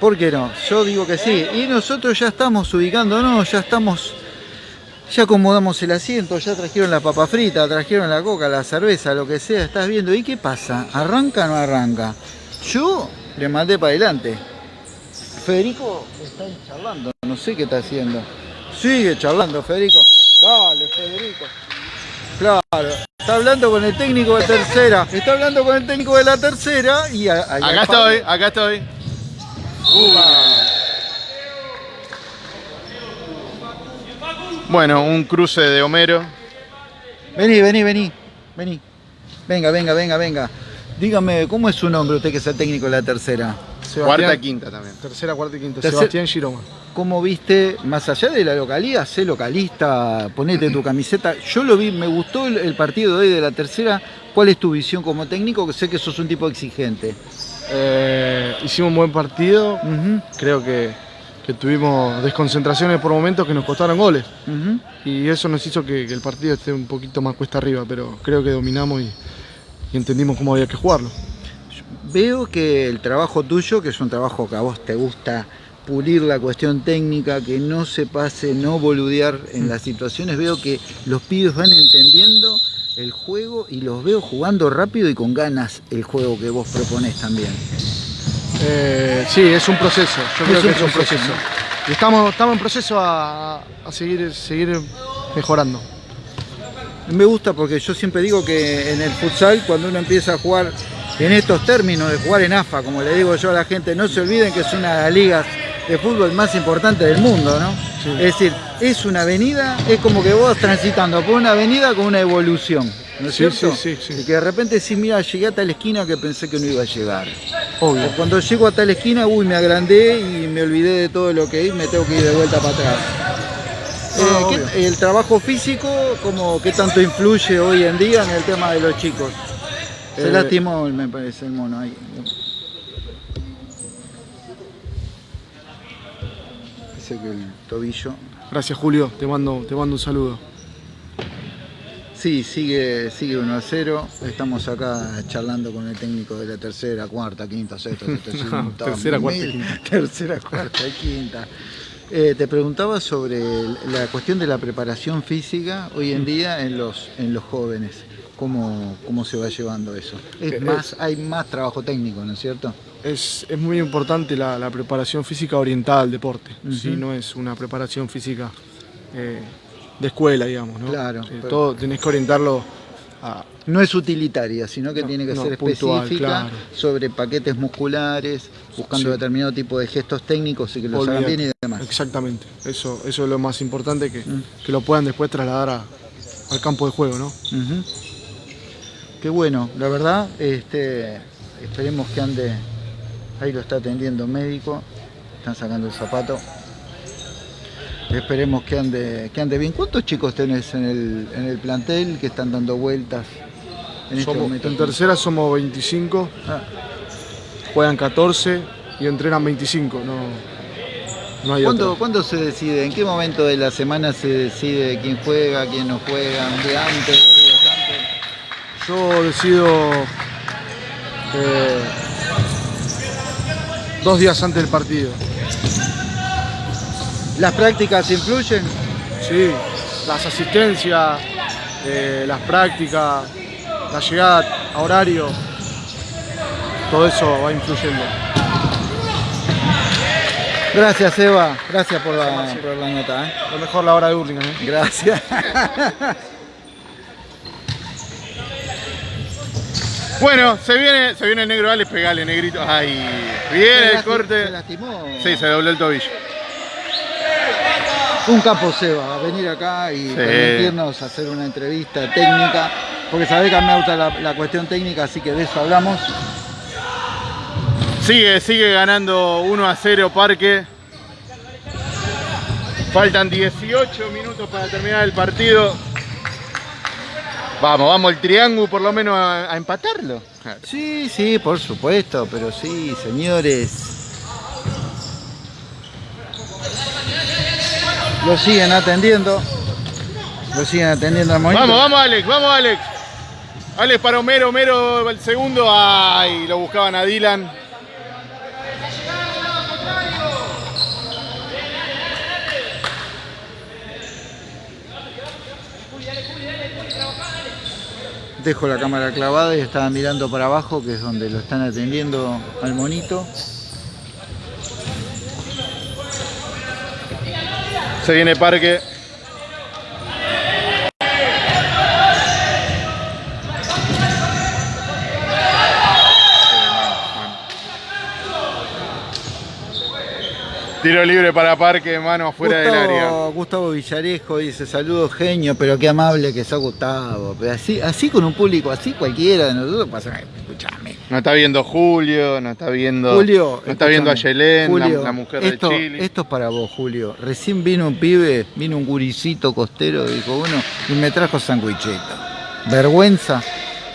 ¿Por qué no? Yo digo que sí. Y nosotros ya estamos ubicándonos, ya estamos... Ya acomodamos el asiento, ya trajeron la papa frita, trajeron la coca, la cerveza, lo que sea, estás viendo. ¿Y qué pasa? ¿Arranca o no arranca? Yo le mandé para adelante. Federico está charlando, no sé qué está haciendo. Sigue charlando, Federico. Dale, Federico. Claro, está hablando con el técnico de tercera. Está hablando con el técnico de la tercera y a- Acá estoy, acá estoy. Bueno, un cruce de Homero. Vení, vení, vení. Vení. Venga, venga, venga, venga. Dígame, ¿cómo es su nombre usted que es el técnico de la tercera? Cuarta y quinta también. Tercera, cuarta y quinta. Tercer- Sebastián Giroma. ¿Cómo viste, más allá de la localidad, sé localista, ponete tu camiseta? Yo lo vi, me gustó el, partido de hoy de la tercera. ¿Cuál es tu visión como técnico? Que sé que sos un tipo exigente. Eh, hicimos un buen partido. Creo que, que tuvimos desconcentraciones por momentos que nos costaron goles. Y eso nos hizo que, que el partido esté un poquito más cuesta arriba, pero creo que dominamos y, y entendimos cómo había que jugarlo. Veo que el trabajo tuyo, que es un trabajo que a vos te gusta pulir la cuestión técnica, que no se pase, no boludear en las situaciones, veo que los pibes van entendiendo el juego y los veo jugando rápido y con ganas el juego que vos proponés también. Eh, sí, es un proceso. Yo creo Es que un es un proceso, proceso. Y estamos, estamos en proceso a, a seguir, seguir mejorando. Me gusta porque yo siempre digo que en el futsal, cuando uno empieza a jugar en estos términos de jugar en AFA, como le digo yo a la gente, no se olviden que es una de las ligas de fútbol más importantes del mundo, ¿no? Sí. Es decir, es una avenida, es como que vos vas transitando por una avenida con una evolución, ¿no es Sí, cierto? sí, sí, sí. Y que de repente decís, mira, llegué a tal esquina que pensé que no iba a llegar. Obvio. O cuando llego a tal esquina, uy, me agrandé y me olvidé de todo lo que hice, me tengo que ir de vuelta para atrás. No, Eh. ¿qué- el trabajo físico, como qué tanto influye hoy en día en el tema de los chicos? Se Eh, lastimó, me parece, el mono ahí. Que el tobillo. Gracias Julio, te mando, te mando un saludo. Sí, sigue, sigue 1 a 0. Estamos acá charlando con el técnico de la tercera, cuarta, quinta, sexta, tercera, cuarta y mil- quinta. Tercera, cuarta y quinta. Eh, te preguntaba sobre la cuestión de la preparación física hoy en día en los, en los jóvenes. ¿Cómo, ¿Cómo se va llevando eso? Es Eh, más, hay más trabajo técnico, ¿no es cierto? Es, es muy importante la, la preparación física orientada al deporte, si no es una preparación física eh, de escuela, digamos. ¿no? Claro, Eh, pero- todo tenés que orientarlo a, No es utilitaria, sino que No, tiene que no, ser puntual, específica claro. sobre paquetes musculares, buscando Sí. determinado tipo de gestos técnicos y que los hagan olvidate. bien y demás. Exactamente, eso, eso es lo más importante, que, que lo puedan después trasladar a- al campo de juego. ¿no? Ujú. Qué bueno, la verdad, este, esperemos que ande, ahí lo está atendiendo un médico, están sacando el zapato. Esperemos que ande, que ande bien. ¿Cuántos chicos tenés en el, en el plantel que están dando vueltas en este Somos- momento? en tercera somos 25, Ah, juegan 14 y entrenan 25. No, no hay ¿Cuándo, otro. cuándo se decide? ¿En qué momento de la semana se decide quién juega, quién no juega? ¿Un día antes? Yo decido eh, dos días antes del partido. ¿Las prácticas influyen? Sí, las asistencias, eh, las prácticas, la llegada a horario, todo eso va influyendo. Gracias, Eva. Gracias por la, por la nota. ¿eh? Lo mejor la hora de Hurlingham. ¿eh? Gracias. Bueno, se viene, se viene el negro Alex, pegale, negrito. Ay, viene el Se corte. lastimó. Sí, se dobló el tobillo. Un capo Seba, a venir acá y permitirnos hacer una entrevista técnica, porque sabés que a mí me gusta la, la cuestión técnica, así que de eso hablamos. Sigue, sigue ganando 1 a 0 Parque. Faltan 18 minutos para terminar el partido. Vamos, vamos, el triángulo por lo menos a, a empatarlo. Sí, sí, por supuesto, pero sí, señores. Lo siguen atendiendo. Lo siguen atendiendo al momento. Vamos, vamos Alex, vamos Alex. Alex para Homero, Homero el segundo. Ay, lo buscaban a Dylan. Dejo la cámara clavada y estaba mirando para abajo, que es donde lo están atendiendo al monito. Se viene parque Tiro libre para parque, mano afuera del área. Gustavo Villarejo dice, saludos genio, pero qué amable que sos Gustavo. Pero así, así con un público así cualquiera de nosotros pasa, escúchame. No está viendo Julio, no está viendo. Julio, no está viendo a Yelén, la, Julio, la mujer esto, de Chile. Esto es para vos, Julio. Recién vino un pibe, vino un guricito costero, dijo uno, y me trajo sandwicheta. Vergüenza.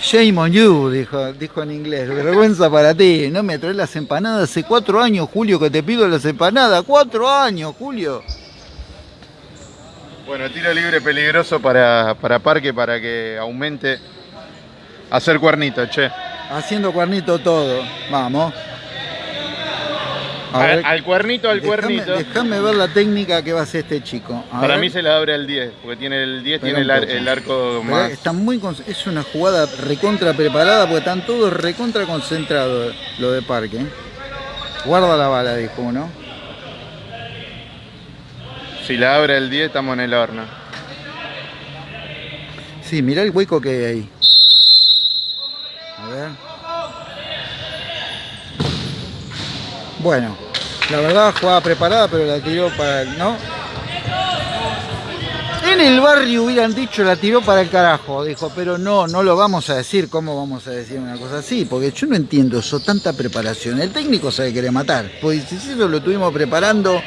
Shame on you, dijo, dijo en inglés. Vergüenza para ti. No me traes las empanadas hace cuatro años, Julio, que te pido las empanadas. Cuatro años, Julio. Bueno, tiro libre peligroso para, para parque para que aumente. Hacer cuernito, che. Haciendo cuernito todo. Vamos. Al, cuernito, al cuernito. Déjame ver la técnica que va a hacer este chico. A Para ver. mí se la abre al 10, porque tiene el 10, Espera tiene el, ar- arco Pero más. Está muy es una jugada recontra preparada porque están todos recontra concentrados lo de parque. Guarda la bala, dijo uno. Si la abre el 10, estamos en el horno. Sí, mirá el hueco que hay ahí. A ver. Bueno, la verdad jugada preparada, pero la tiró para el. ¿No? En el barrio hubieran dicho la tiró para el carajo, dijo, pero no, no lo vamos a decir, ¿cómo vamos a decir una cosa así? Porque yo no entiendo eso, tanta preparación. El técnico sabe que quiere matar, pues eso lo estuvimos preparando,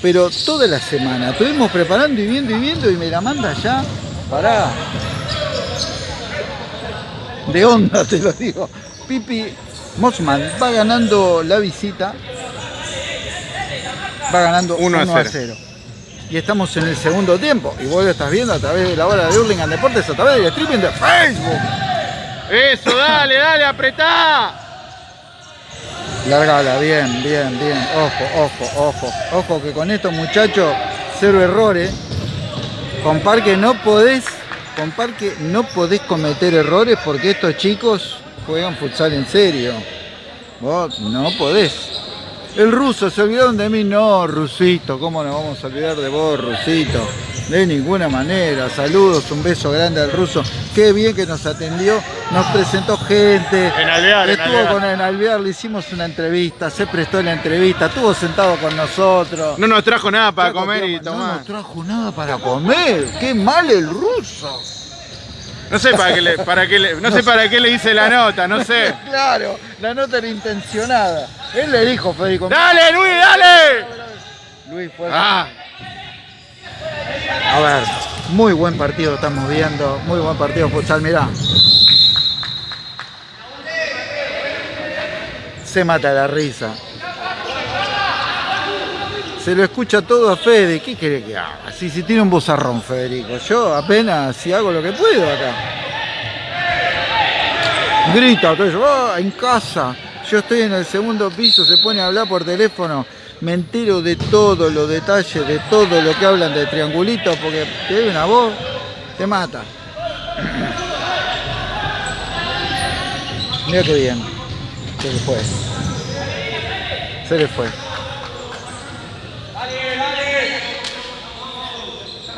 pero toda la semana, estuvimos preparando y viendo y viendo y me la manda ya, pará. De onda te lo digo. Pipi Mossman va ganando la visita, va ganando 1 a 1 a 0. 0. Y estamos en el segundo tiempo. Y vos lo estás viendo a través de la hora de Hurlingham Deportes, a través del streaming de Facebook. ¡Eso, dale, dale, apretá! Largala, bien, bien, bien. Ojo, ojo, ojo. Ojo que con estos muchachos, cero errores. Con Parque no podés, con Parque no podés cometer errores porque estos chicos juegan futsal en serio. Vos no podés. El ruso, ¿se olvidaron de mí? No, Rusito, ¿cómo nos vamos a olvidar de vos, Rusito? De ninguna manera. Saludos, un beso grande al ruso. Qué bien que nos atendió, nos presentó gente. En Alvear, en Estuvo Alvear. con en Alvear, le hicimos una entrevista, se prestó la entrevista, estuvo sentado con nosotros. No nos trajo nada para Trajo comer y toma- No tomar. nos trajo nada para comer. Qué mal el ruso. No sé para qué le, para qué le- no sé para qué le hice la nota, no sé. Claro, la nota era intencionada. Él le dijo, Federico. ¡Dale, Luis, dale! Luis fue. Ah, A ver, muy buen partido estamos viendo, muy buen partido futsal, mirá. Se mata la risa. Se lo escucha todo a Fede, ¿qué quiere que haga? Si, si tiene un bozarrón, Federico. Yo apenas si hago lo que puedo acá. Grita, "Ah, en casa. Yo estoy en el segundo piso, se pone a hablar por teléfono. Me entero de todos los detalles, de todo lo que hablan de triangulito, porque te una voz, te mata. Mira qué bien. Se le fue. Se le fue.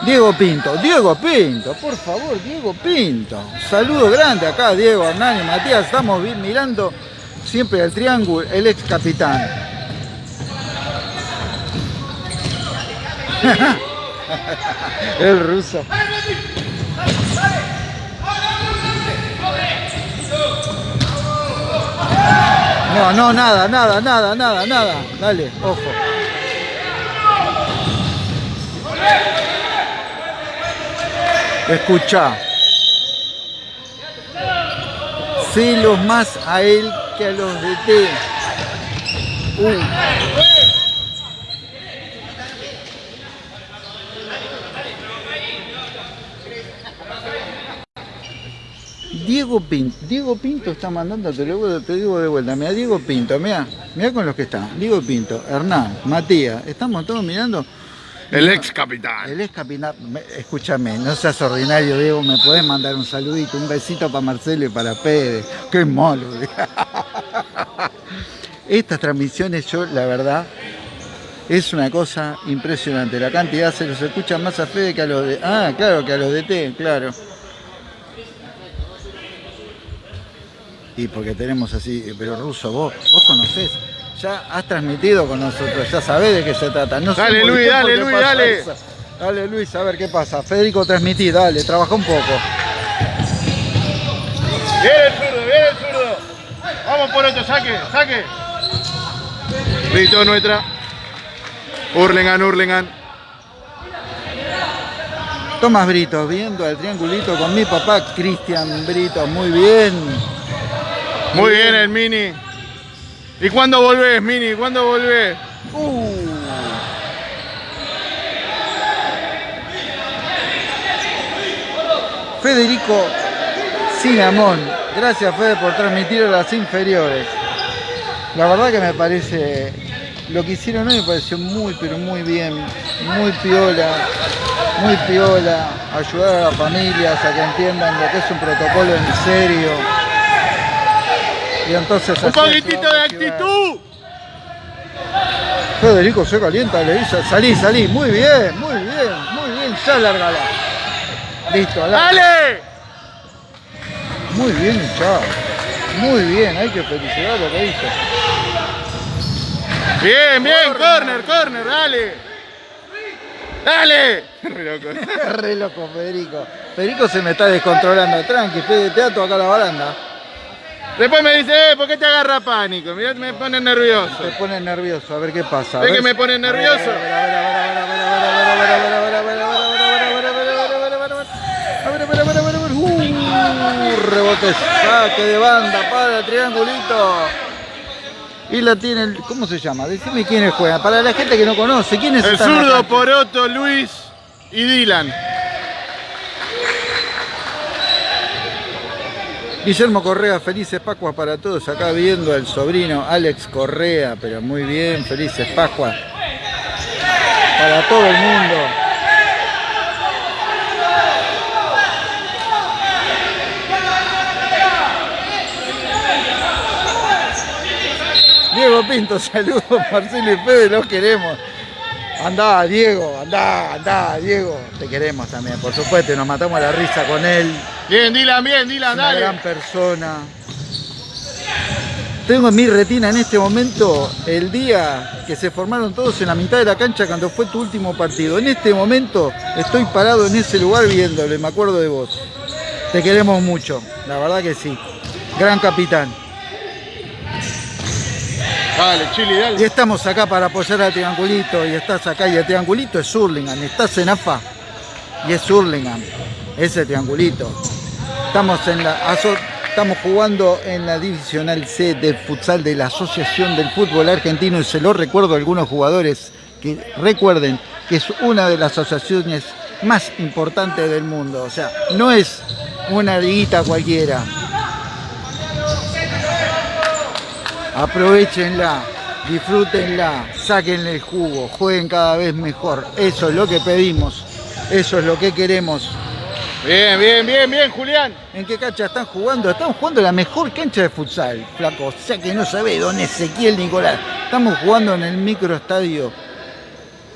Diego Pinto, Diego Pinto, por favor, Diego Pinto. Saludo grande acá, Diego, Hernán y Matías. Estamos mirando siempre al triángulo, el ex capitán. el ruso. No, no, nada, nada, nada, nada, nada. Dale, ojo. Escucha. Celos más a él que a los de T. Uh. Diego Pinto, Diego Pinto está mandando, te lo te digo de vuelta, mira Diego Pinto, mira, mira con los que están, Diego Pinto, Hernán, Matías, estamos todos mirando El ex capitán. El ex capitán, me- escúchame, no seas ordinario, Diego, me podés mandar un saludito, un besito para Marcelo y para Pérez. Qué malo. Estas transmisiones, yo, la verdad, es una cosa impresionante. La cantidad se los escucha más a Fede que a los de. Ah, claro, que a los de T, claro. Y porque tenemos así, pero Ruso, vos, vos conocés, ya has transmitido con nosotros, ya sabés de qué se trata. No Dale, Luis, dale, Luis, dale. eso. Dale Luis, a ver qué pasa. Federico transmití, dale, trabaja un poco. Viene el zurdo, viene el zurdo. Vamos por otro, saque, saque. Listo, nuestra. Hurlingham, Hurlingham. Tomás Brito, viendo al triangulito con mi papá Cristian Brito, muy bien. Muy bien el Mini. ¿Y cuándo volvés, Mini? ¿Cuándo volvés? Uh. Federico Sinamón, gracias Fede por transmitir a las inferiores. La verdad que me parece, lo que hicieron hoy me pareció muy, pero muy bien, muy piola, muy piola, ayudar a las familias a que entiendan lo que es un protocolo en serio. Y entonces Un poquitito de actitud. Federico se calienta, le dice, salí, salí, muy bien, muy bien, muy bien, ya largala. Listo. ¡Dale! Muy bien, chao. Muy bien, hay que felicitar lo que hizo. Bien, bien, corner, corner, dale. Dale. Re loco. Re loco, Federico. Federico se me está descontrolando. Tranqui, Fede, te acá a la baranda. Después me dice, eh, ¿por qué te agarra pánico? Mirá, me pone nervioso. Te pone nervioso, a ver qué pasa. a ¿Ves ver que me pone nervioso? Uh, rebote, saque de banda para el triangulito. Y la tiene, el- ¿cómo se llama? Decime quiénes juegan. Para la gente que no conoce, ¿quiénes El están en la zurdo? Poroto, Luis y Dylan. Guillermo Correa, felices Pascuas para todos. Acá viendo al sobrino Alex Correa, pero muy bien, felices Pascuas. Para todo el mundo. Diego Pinto, saludos, Marcelo y Fede, los queremos. Andá, Diego, andá, andá, Diego. Te queremos también, por supuesto, y nos matamos a la risa con él. Bien, Dylan, bien, Dylan, una gran dale. persona. Tengo en mi retina en este momento el día que se formaron todos en la mitad de la cancha cuando fue tu último partido. En este momento estoy parado en ese lugar viéndolo y me acuerdo de vos. Te queremos mucho, la verdad que sí. Gran capitán. Y estamos acá para apoyar al Triangulito y estás acá y el Triangulito es Hurlingham, estás en AFA y es Hurlingham, ese Triangulito. Estamos, en la, estamos jugando en la Divisional C del futsal de la Asociación del Fútbol Argentino y se lo recuerdo a algunos jugadores que recuerden que es una de las asociaciones más importantes del mundo. O sea, no es una liguita cualquiera. Aprovechenla, disfrútenla, sáquenle el jugo, jueguen cada vez mejor. Eso es lo que pedimos, eso es lo que queremos. Bien, bien, bien, bien, Julián. ¿En qué cancha están jugando? Estamos jugando la mejor cancha de futsal, flaco. O sea que no sabe don Ezequiel Nicolás. Estamos jugando en el microestadio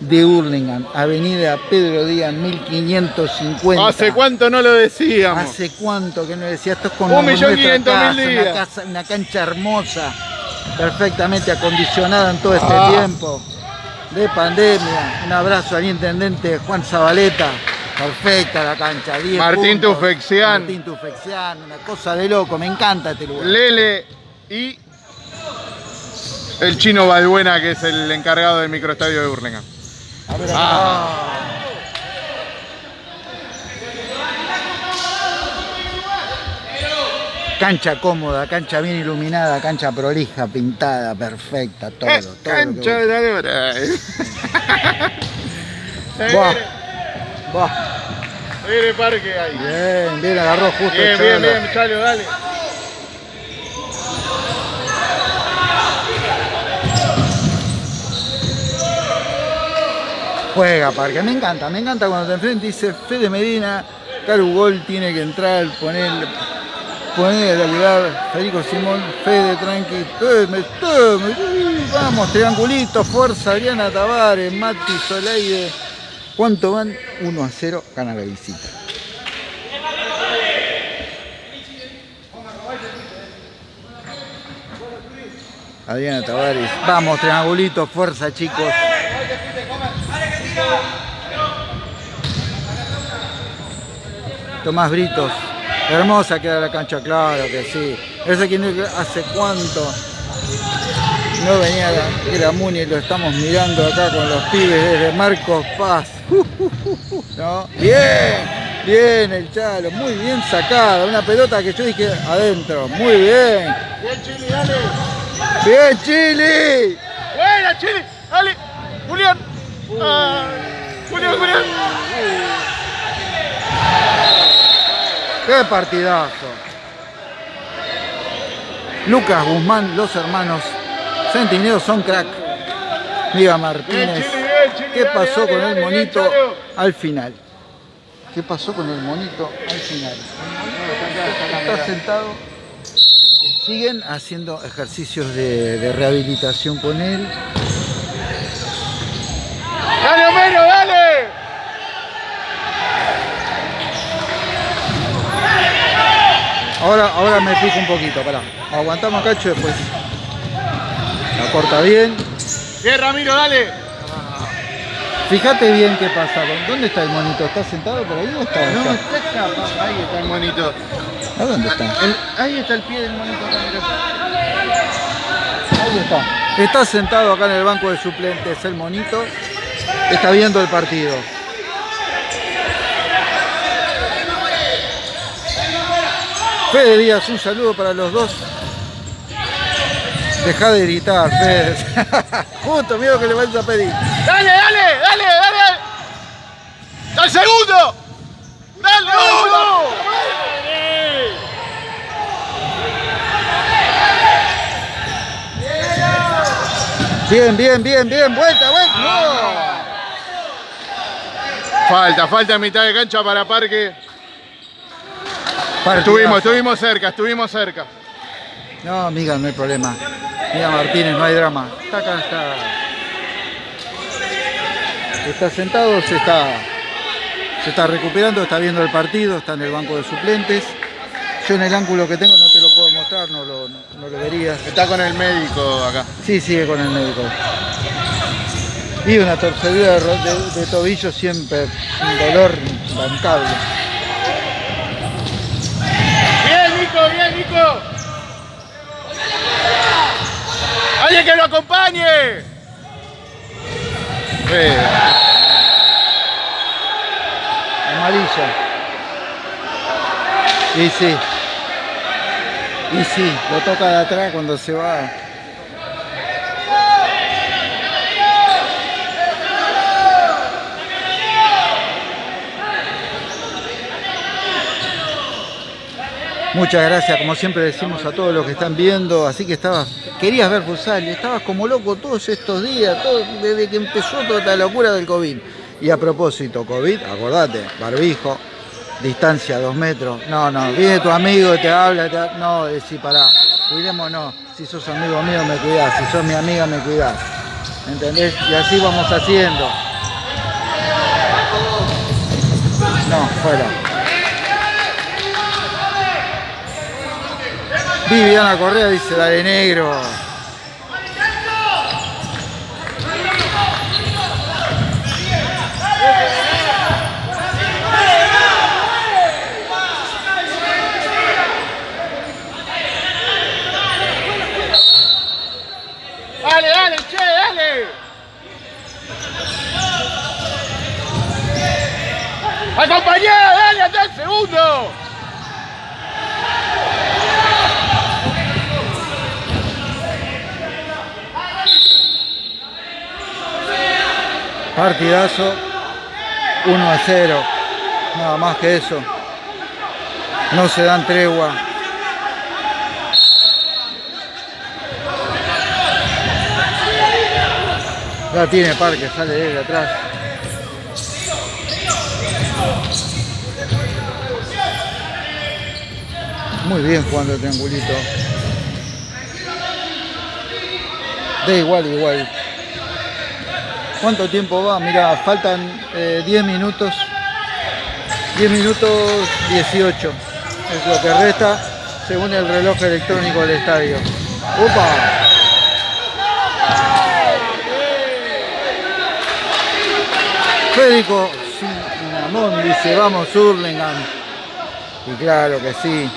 de Hurlingham, Avenida Pedro Díaz 1550. ¿Hace cuánto no lo decíamos? ¿Hace cuánto que no decía esto es con Un millón quinientos mil días. Una, casa- una cancha hermosa, perfectamente acondicionada en todo este Ah. tiempo de pandemia. Un abrazo al intendente Juan Zabaleta. Perfecta la cancha. 10 Martín puntos. Tufexian. Martín Tufexian, una cosa de loco. Me encanta este lugar. Lele y el chino Balbuena, que es el encargado del microestadio de Burlingame. A ver, Ah. Cancha cómoda, cancha bien iluminada, cancha prolija, pintada, perfecta, todo. Es cancha de la hora. Buah. Buah. Mire parque ahí. Bien, bien, agarró justo Bien, el bien, bien, Chalo, dale. Juega Parque, me encanta, me encanta cuando te enfrentas y dice Fede Medina, Caru Gol tiene que entrar, poner, a laburar, Federico Simón, Fede, tranqui, tome, tome, vamos, triangulito, fuerza, Adriana Tavares, Mati Soleide. ¿Cuánto van? 1 a 0, gana la visita. Adriana Tavares. Vamos, triangulito, fuerza, chicos. Tomás Britos. Hermosa queda la cancha, claro que sí. Ese que hace cuánto no venía la, Muni, lo estamos mirando acá con los pibes desde Marcos Paz. ¿No? Bien, bien el Chalo, muy bien sacada. Una pelota que yo dije adentro, muy bien. Bien, Chile, dale. Bien, Chile. Buena, Chile, dale. Julián. Julián, Julián. Qué partidazo. Lucas Guzmán, los hermanos Centineros son crack. Miga Martínez. ¿Qué pasó con el monito al final? ¿Qué pasó con el monito al final? Está sentado. Siguen haciendo ejercicios de, de rehabilitación con él. ¡Dale, Homero, dale! Ahora, ahora me fijo un poquito, pará. Aguantamos cacho después. La corta bien. Bien, Ramiro, dale. Fíjate bien qué pasa. ¿Dónde está el monito? ¿Está sentado por ahí o está No, acá? está acá, papá. Ahí está el monito. ¿A dónde está? El- ahí está el pie del monito. Ahí está. Está sentado acá en el banco de suplentes el monito. Está viendo el partido. Fede Díaz, un saludo para los dos. Deja de gritar, Fede. Justo, miedo que le vayas a pedir. ¡Dale, dale, dale, dale! ¡Al segundo! ¡Dale, uno! Bien, bien, bien, bien. Vuelta, vuelta. No. Falta, falta mitad de cancha para Parque. Partidazo. Estuvimos, estuvimos cerca, estuvimos cerca. No, amiga, no hay problema. Mira Martínez, no hay drama. Está acá, está. Está sentado, se está, se está recuperando, está viendo el partido, está en el banco de suplentes. Yo en el ángulo que tengo no te lo puedo mostrar, no lo, no, no lo verías. Está con el médico acá. Sí, sigue con el médico. Y una torcedura de, ro- de- de tobillo siempre, un dolor bancable. ¡Alguien que lo acompañe! Amarilla. Y sí. Y sí, lo toca de atrás cuando se va. Muchas gracias, como siempre decimos a todos los que están viendo. Así que estabas, querías ver futsal y estabas como loco todos estos días, desde que empezó toda esta locura del COVID. Y a propósito, COVID, acordate, barbijo, distancia dos metros. No, no, viene tu amigo y te habla, te no, decís, pará, cuidémonos. Si sos amigo mío, me cuidás. Si sos mi amiga, me cuidás. ¿Entendés? Y así vamos haciendo. No, fuera. Viviana Correa dice, dale negro. ¡Dale, dale, che, dale! ¡Acompañá, dale, hasta el segundo! Partidazo 1 a 0. Nada más que eso. No se dan tregua. Ya tiene Parque, sale de atrás. Muy bien jugando el triangulito. De igual, igual. ¿Cuánto tiempo va? Mira, faltan 10 eh, minutos. 10 minutos 18. Es lo que resta según el reloj electrónico del estadio. ¡Opa! Federico Sinamón dice, vamos Hurlingham. Y claro que sí.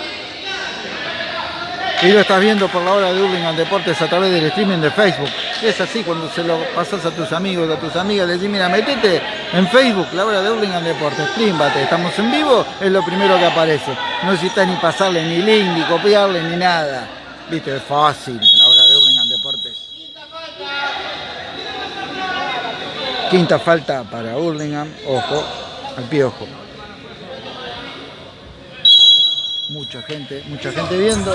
Y lo estás viendo por la hora de Hurlingham Deportes a través del streaming de Facebook. Es así cuando se lo pasas a tus amigos, a tus amigas, les dices, mira, metete en Facebook, la hora de Hurlingham Deportes, prímbate, estamos en vivo, es lo primero que aparece. No necesitas ni pasarle ni link, ni copiarle, ni nada. Viste, es fácil, la hora de Hurlingham Deportes. Quinta falta para Hurlingham, ojo, al piojo. Mucha gente, mucha gente viendo.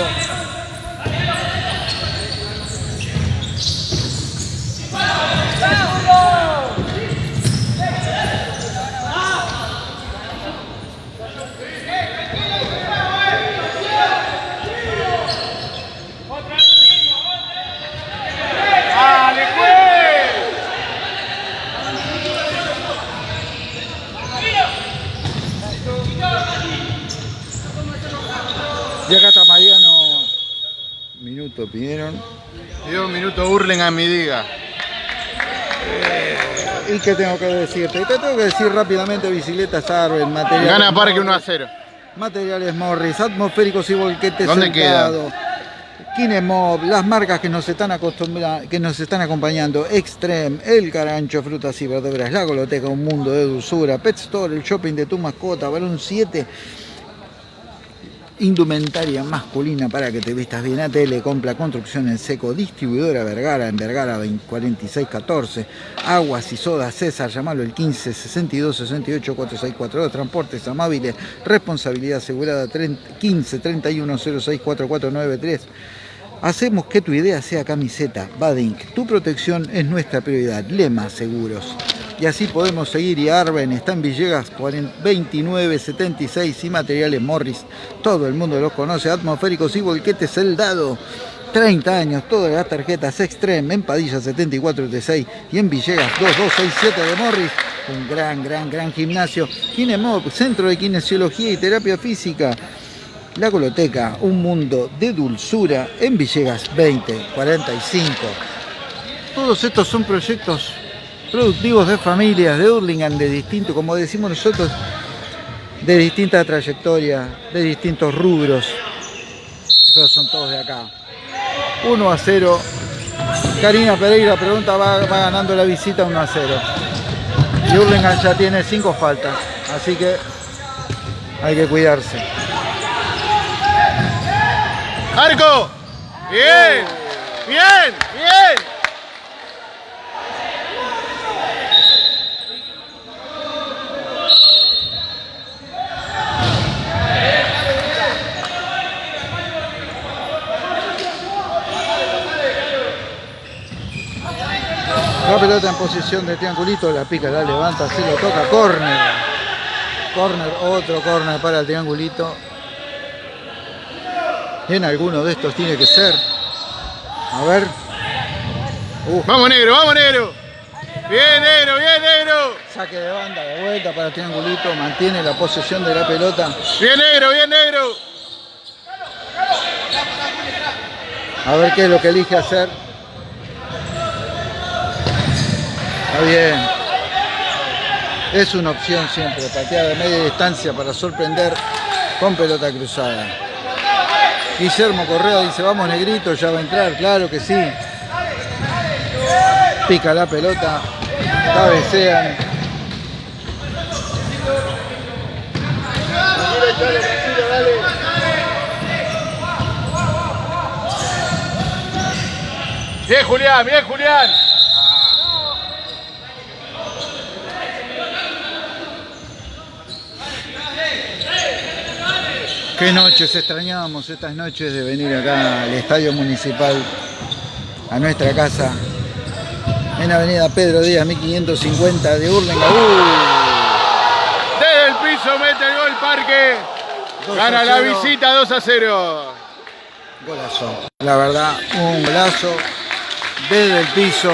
Y acá está Mariano. Minuto pidieron. Dio un minuto burlen a mi diga. ¿Y qué tengo que decirte? Te tengo que decir rápidamente bicicletas Arbel, materiales. Gana Parque 1 a 0. Materiales Morris, atmosféricos y volquetes ¿Dónde queda? Kinemob, las marcas que nos están que nos están acompañando, Extreme, El Carancho, Frutas y Verduras, La Goloteca, Un Mundo de Dulzura, Pet Store, el shopping de tu mascota, Balón 7, indumentaria masculina para que te vistas bien. ATL Compra Construcción en Seco, distribuidora Vergara en Vergara 4614, Aguas y Sodas César, llamalo el 15 62 68 4642, Transportes Amables, responsabilidad asegurada 15 31 06 4493. Hacemos que tu idea sea camiseta, Badink. Tu protección es nuestra prioridad. Lema Seguros. Y así podemos seguir. Y Arben está en Villegas 2976 y materiales Morris. Todo el mundo los conoce. Atmosféricos y volquetes El Dado. 30 años, todas las tarjetas Extreme en Padilla 7436 y en Villegas 2267 de Morris. Un gran, gran, gran gimnasio. Kinemop, Centro de Kinesiología y Terapia Física. La Coloteca, un mundo de dulzura en Villegas 2045. Todos estos son proyectos productivos de familias de Hurlingham de distinto, como decimos nosotros, de distinta trayectoria, de distintos rubros, pero son todos de acá. 1 a 0. Karina Pereira pregunta, va, va ganando la visita 1 a 0. Y Hurlingham ya tiene 5 faltas, así que hay que cuidarse. ¡Arco! ¡Bien! ¡Bien! ¡Bien! La pelota en posición de triangulito, la pica, la levanta, así lo toca, córner. Córner, otro córner para el triangulito. En alguno de estos tiene que ser. A ver. Vamos negro, vamos negro. Bien negro, bien negro. Saque de banda de vuelta para el triangulito. Mantiene la posesión de la pelota. Bien negro, bien negro. A ver qué es lo que elige hacer. Está bien. Es una opción siempre, patear de media distancia para sorprender con pelota cruzada. Guillermo Correa dice, vamos negrito, ya va a entrar, claro que sí. Pica la pelota, cabecean. Bien Julián, bien Julián. Qué noches extrañamos estas noches de venir acá al Estadio Municipal, a nuestra casa, en Avenida Pedro Díaz, 1550 de Urlinga. Desde el piso mete el gol Parque. 2 Gana la 0. visita 2 a 0. Golazo. La verdad, un golazo desde el piso.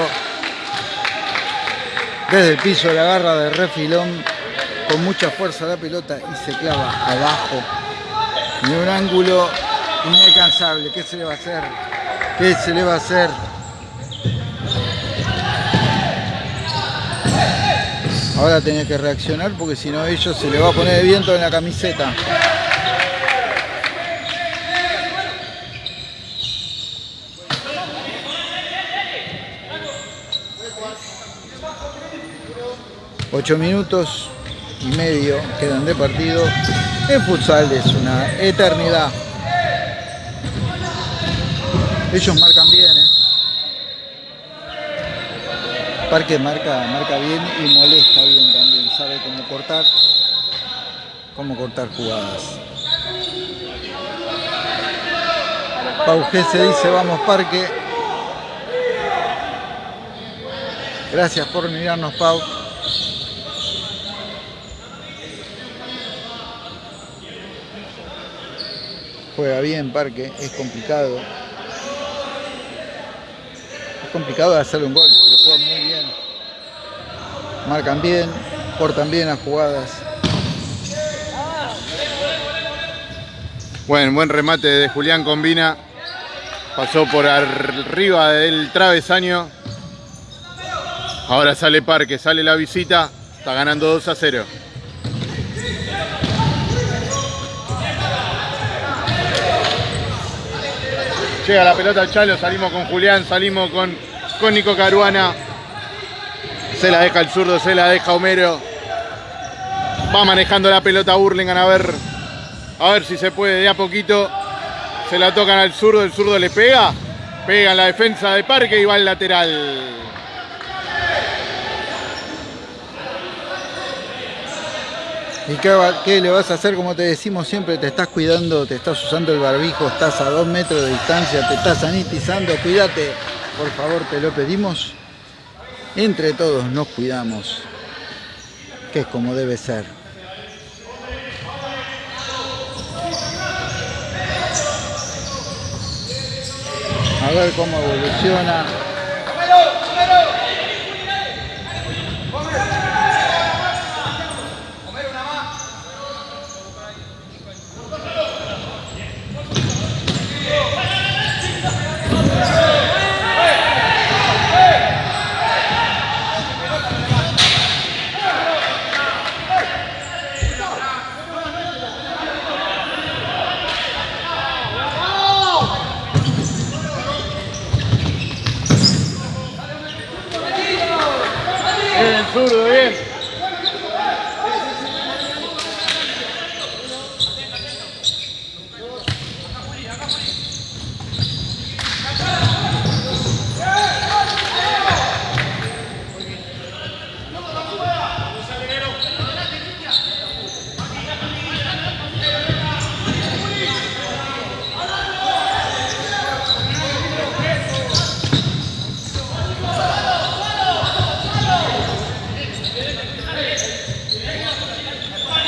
Desde el piso la garra de refilón con mucha fuerza la pelota y se clava abajo. En un ángulo inalcanzable. ¿Qué se le va a hacer? ¿Qué se le va a hacer? Ahora tenés que reaccionar porque si no ellos se le va a poner de viento en la camiseta. Ocho minutos y medio quedan de partido. En futsal es una eternidad. Ellos marcan bien, ¿eh? Parque marca, marca bien y molesta bien también. Sabe cómo cortar, cómo cortar jugadas. Pau G se dice vamos Parque. Gracias por mirarnos Pau. Juega bien Parque, es complicado. Es complicado de hacerle un gol, pero juega muy bien. Marcan bien, cortan bien las jugadas. Buen, buen remate de Julián Combina. Pasó por arriba del travesaño. Ahora sale Parque, sale la visita. Está ganando 2 a 0. Llega la pelota al Chalo, salimos con Julián, salimos con, con Nico Caruana. Se la deja el zurdo, se la deja Homero. Va manejando la pelota Burlingame a ver, a ver si se puede de a poquito. Se la tocan al zurdo, el zurdo le pega. Pega en la defensa de Parque y va al lateral. ¿Y qué, le vas a hacer? Como te decimos siempre, te estás cuidando, te estás usando el barbijo, estás a dos metros de distancia, te estás sanitizando, cuídate. Por favor, te lo pedimos. Entre todos nos cuidamos, que es como debe ser. A ver cómo evoluciona. Zurdo, bien.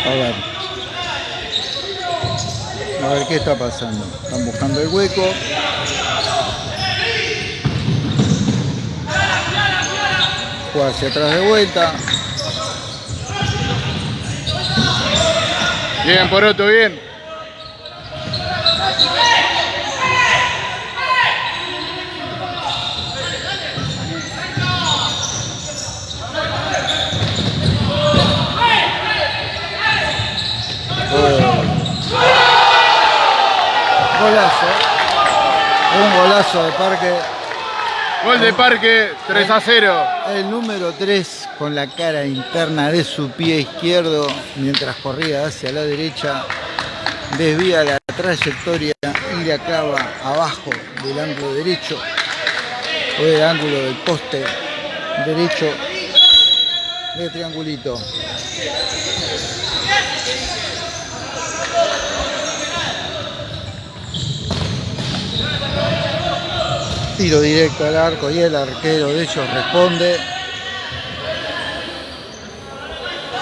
A ver. A ver qué está Están buscando el hueco. Juega hacia atrás de vuelta. Bien, Poroto, bien. Golazo. Un golazo de parque. Gol de Parque, 3 a 0. El número 3 con la cara interna de su pie izquierdo mientras corría hacia la derecha. Desvía la trayectoria y la clava abajo del ángulo derecho o del ángulo del poste derecho de triangulito. Tiro directo al arco y el arquero de ellos responde.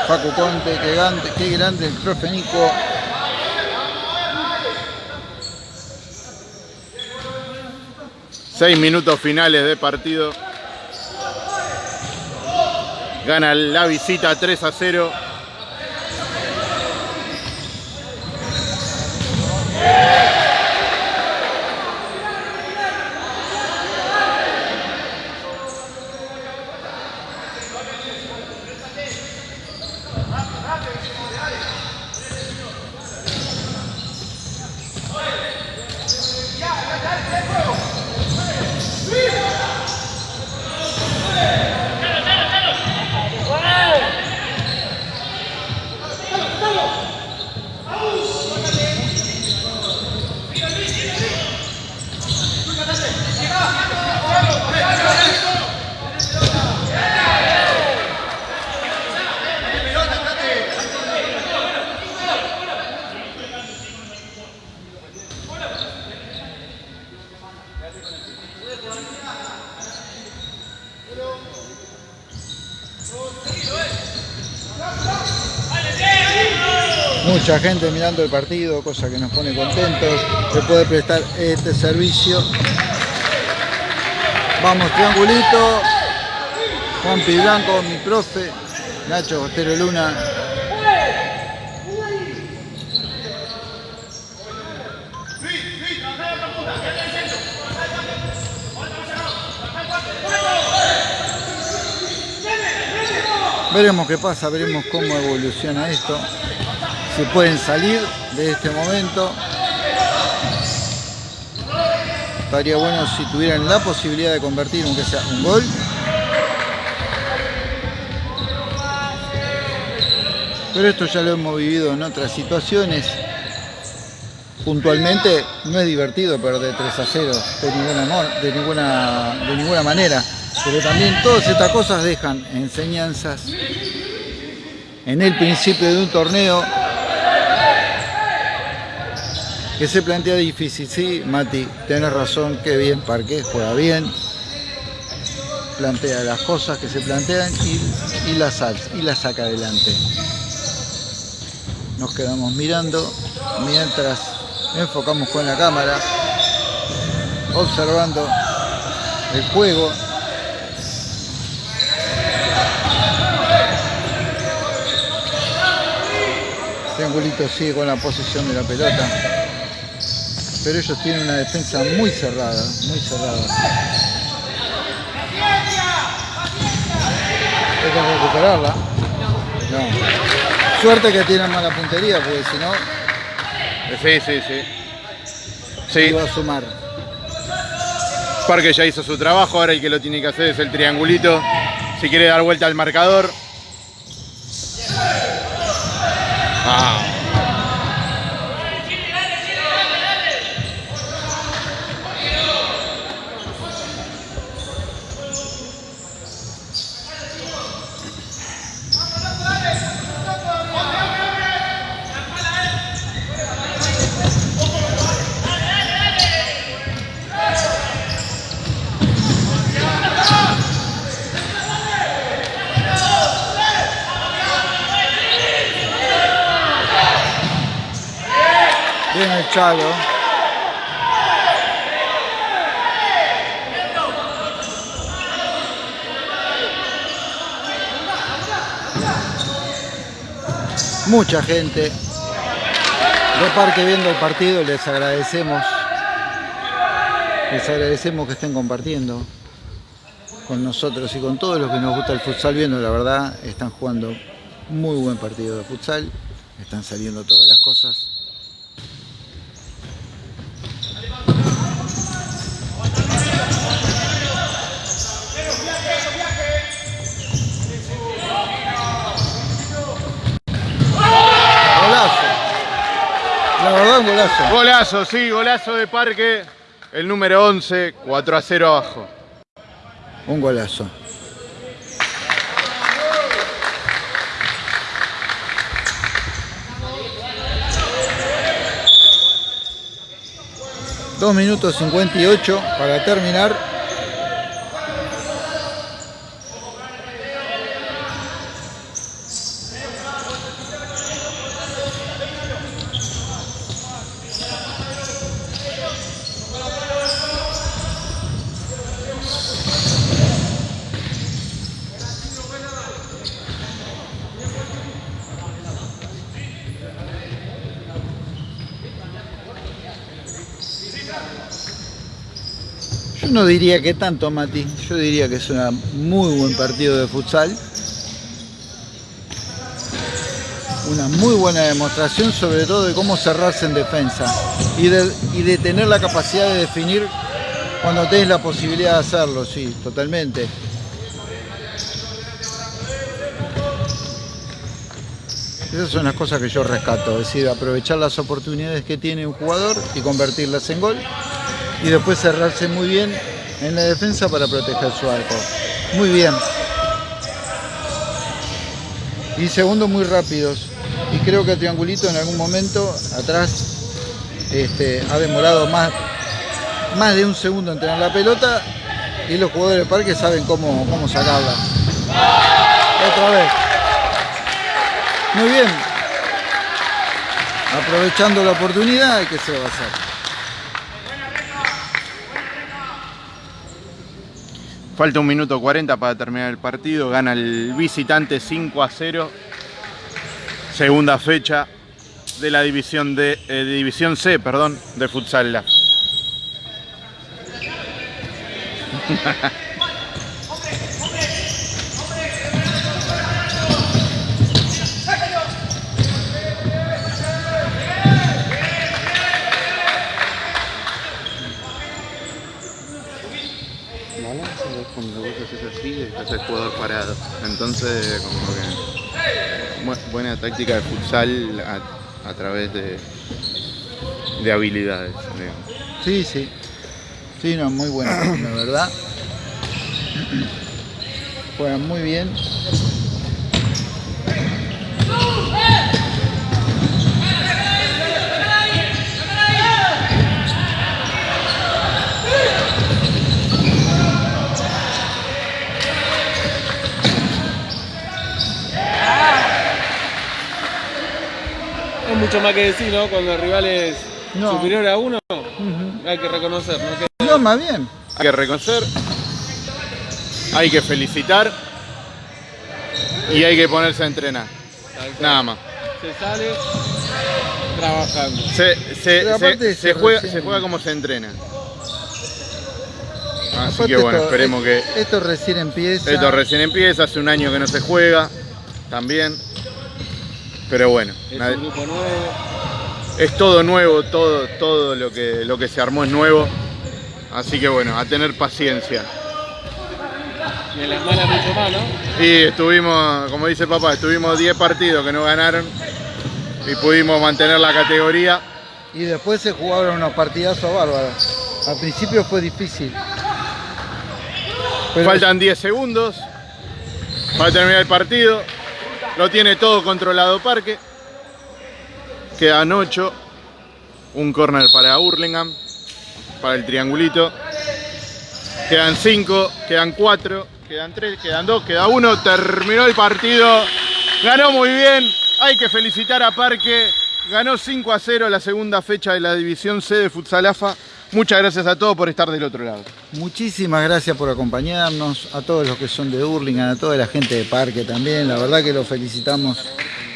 Facu Conte, qué grande, qué grande el profe Nico. Seis minutos finales de partido. Gana la visita 3 a 0. Yeah. Mucha gente mirando el partido, cosa que nos pone contentos de poder prestar este servicio. Vamos, triangulito. Juan Pi Blanco, mi profe. Nacho Bostero Luna. Veremos qué pasa, veremos cómo evoluciona esto. Si pueden salir de este momento. Estaría bueno si tuvieran la posibilidad de convertir aunque sea un gol. Pero esto ya lo hemos vivido en otras situaciones. Puntualmente no es divertido perder 3 a 0 de ninguna, de ninguna, de ninguna manera. Pero también todas estas cosas dejan enseñanzas en el principio de un torneo que se plantea difícil. Sí, Mati, tenés razón, qué bien Parque, juega bien. Plantea las cosas que se plantean y, y las, y las saca adelante. Nos quedamos mirando mientras enfocamos con la cámara, observando el juego. Triangulito sigue con la posición de la pelota. Pero ellos tienen una defensa muy cerrada, muy cerrada. Hay que recuperarla. No. Suerte que tienen mala puntería, porque si no, Sí, sí, sí. Sí, iba a sumar. Parque ya hizo su trabajo, ahora el que lo tiene que hacer es el triangulito. Si quiere dar vuelta al marcador. Ah. Mucha gente de Parque viendo el partido, les agradecemos. Les agradecemos que estén compartiendo con nosotros y con todos los que nos gusta el futsal viendo, la verdad, están jugando muy buen partido de futsal, están saliendo todas las cosas. Golazo. La verdad, un golazo. Golazo, sí, golazo de Parque. El número 11, 4 a 0 abajo. Un golazo. Dos minutos 58 para terminar. no diría que tanto, Mati. Yo diría que es un muy buen partido de futsal. Una muy buena demostración, sobre todo de cómo cerrarse en defensa y de, tener la capacidad de definir cuando tenés la posibilidad de hacerlo, sí, totalmente. Esas son las cosas que yo rescato, es decir, aprovechar las oportunidades que tiene un jugador y convertirlas en gol y después cerrarse muy bien en la defensa para proteger su arco. Muy bien. Y segundo, muy rápidos. Y creo que Triangulito en algún momento atrás este, ha demorado más, más de un segundo en tener la pelota y los jugadores del parque saben cómo, cómo sacarla. Otra vez. Muy bien. Aprovechando la oportunidad, ¿qué se va a hacer? Falta un minuto 40 para terminar el partido. Gana el visitante 5 a 0. Segunda fecha de la división, de, eh, división C perdón, de Futsal Lab. cuando vos estás el jugador parado. Entonces, como que bu- buena táctica de futsal a, través de, de habilidades. digamos. Sí, sí. Sí, no, muy bueno, la verdad. Juegan muy bien. Mucho más que decir, ¿no? Cuando el rival es No. superior a uno, hay que reconocer, ¿no? Que No, más bien. Hay que reconocer, hay que felicitar y hay que ponerse a entrenar. Nada más. se sale trabajando. Se, juega, recién- se juega como se entrena. Así Aparte que bueno, esto- esperemos que Esto recién empieza. esto recién empieza, hace un año que no se juega también. Pero bueno, Es nadie- un grupo nuevo. es todo nuevo, todo, todo lo que, lo que se armó es nuevo. Así que bueno, a tener paciencia. Y en las malas mucho más, ¿no? Y estuvimos, como dice papá, estuvimos 10 partidos que no ganaron y pudimos mantener la categoría. Y después se jugaron unos partidazos bárbaros. Al principio fue difícil. Pero Faltan 10 segundos para terminar el partido. Lo tiene todo controlado Parque. Quedan 8. Un corner para Hurlingham. Para el triangulito. Quedan 5, quedan 4, quedan 3, quedan 2, queda 1. Terminó el partido. Ganó muy bien. Hay que felicitar a Parque. Ganó 5 a 0 la segunda fecha de la División C de Futsalafa. Muchas gracias a todos por estar del otro lado. Muchísimas gracias por acompañarnos, a todos los que son de Hurlingham, a toda la gente de Parque también, la verdad que los felicitamos.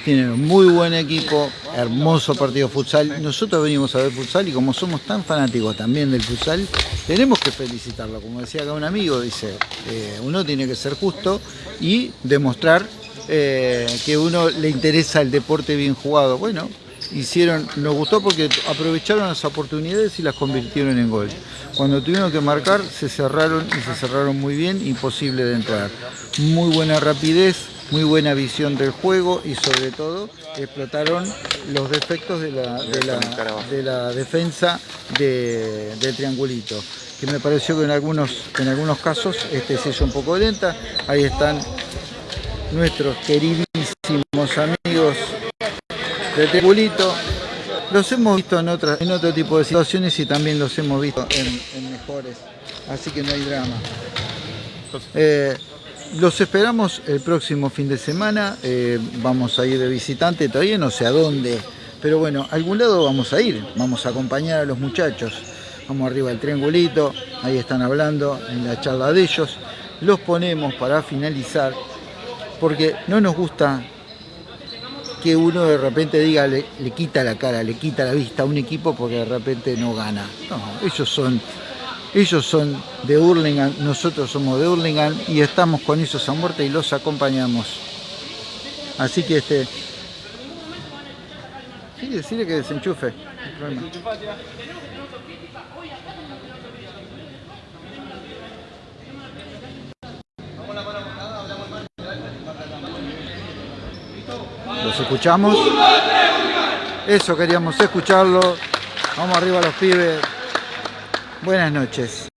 Tienen un muy buen equipo, hermoso partido futsal. Nosotros venimos a ver futsal y como somos tan fanáticos también del futsal, tenemos que felicitarlo. Como decía acá un amigo, dice, eh, uno tiene que ser justo y demostrar eh, que uno le interesa el deporte bien jugado. Bueno, hicieron, nos gustó porque aprovecharon las oportunidades y las convirtieron en gol. Cuando tuvieron que marcar, se cerraron y se cerraron muy bien, imposible de entrar. Muy buena rapidez, muy buena visión del juego y sobre todo explotaron los defectos de la, de la, de la defensa de, triangulito. Que me pareció que en algunos, en algunos casos este, se hizo un poco lenta. Ahí están nuestros queridísimos amigos de Triangulito. Los hemos visto en, otras, en otro tipo de situaciones y también los hemos visto en, mejores. Así que no hay drama. Eh, los esperamos el próximo fin de semana. eh, vamos a ir de visitante, todavía no sé a dónde. Pero bueno, a algún lado vamos a ir. Vamos a acompañar a los muchachos. Vamos arriba al triangulito. Ahí están hablando en la charla de ellos. Los ponemos para finalizar. Porque no nos gusta que uno de repente diga, le, le quita la cara, le quita la vista a un equipo porque de repente no gana. No, ellos son Ellos son de Hurlingham, nosotros somos de Hurlingham y estamos con ellos a muerte y los acompañamos. Así que este... Sí, decirle que desenchufe. no Los escuchamos. Eso queríamos escucharlo. Vamos arriba los pibes. Buenas noches.